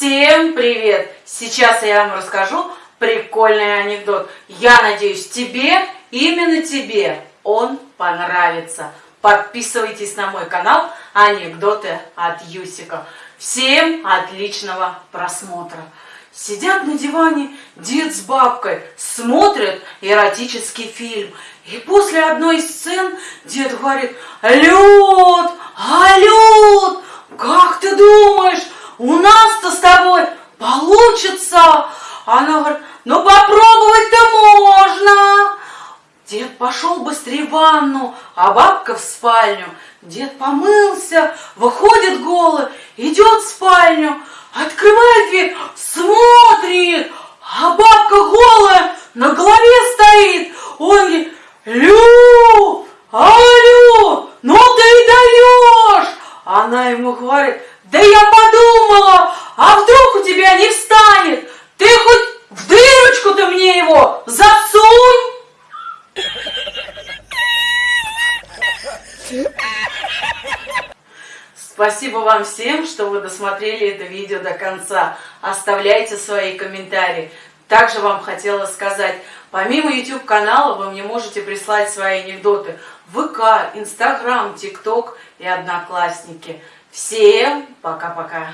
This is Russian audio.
Всем привет! Сейчас я вам расскажу прикольный анекдот. Я надеюсь, тебе, именно тебе, он понравится. Подписывайтесь на мой канал Анекдоты от Юсика. Всем отличного просмотра. Сидят на диване дед с бабкой, смотрят эротический фильм. И после одной из сцен дед говорит, Лед, а лед, как ты думаешь, у нас-то с тобой получится? Она говорит, ну попробовать-то можно. Дед пошел быстрее в ванну, а бабка в спальню. Дед помылся, выходит голый, идет в спальню, открывает дверь, смотрит, а бабка голая на голове стоит. Он говорит, Лю, алло, ну ты и даешь. Она ему говорит, да я подумала, Спасибо вам всем, что вы досмотрели это видео до конца. Оставляйте свои комментарии. Также вам хотела сказать, помимо YouTube канала вы мне можете прислать свои анекдоты в ВК, Инстаграм, ТикТок и Одноклассники. Всем пока-пока!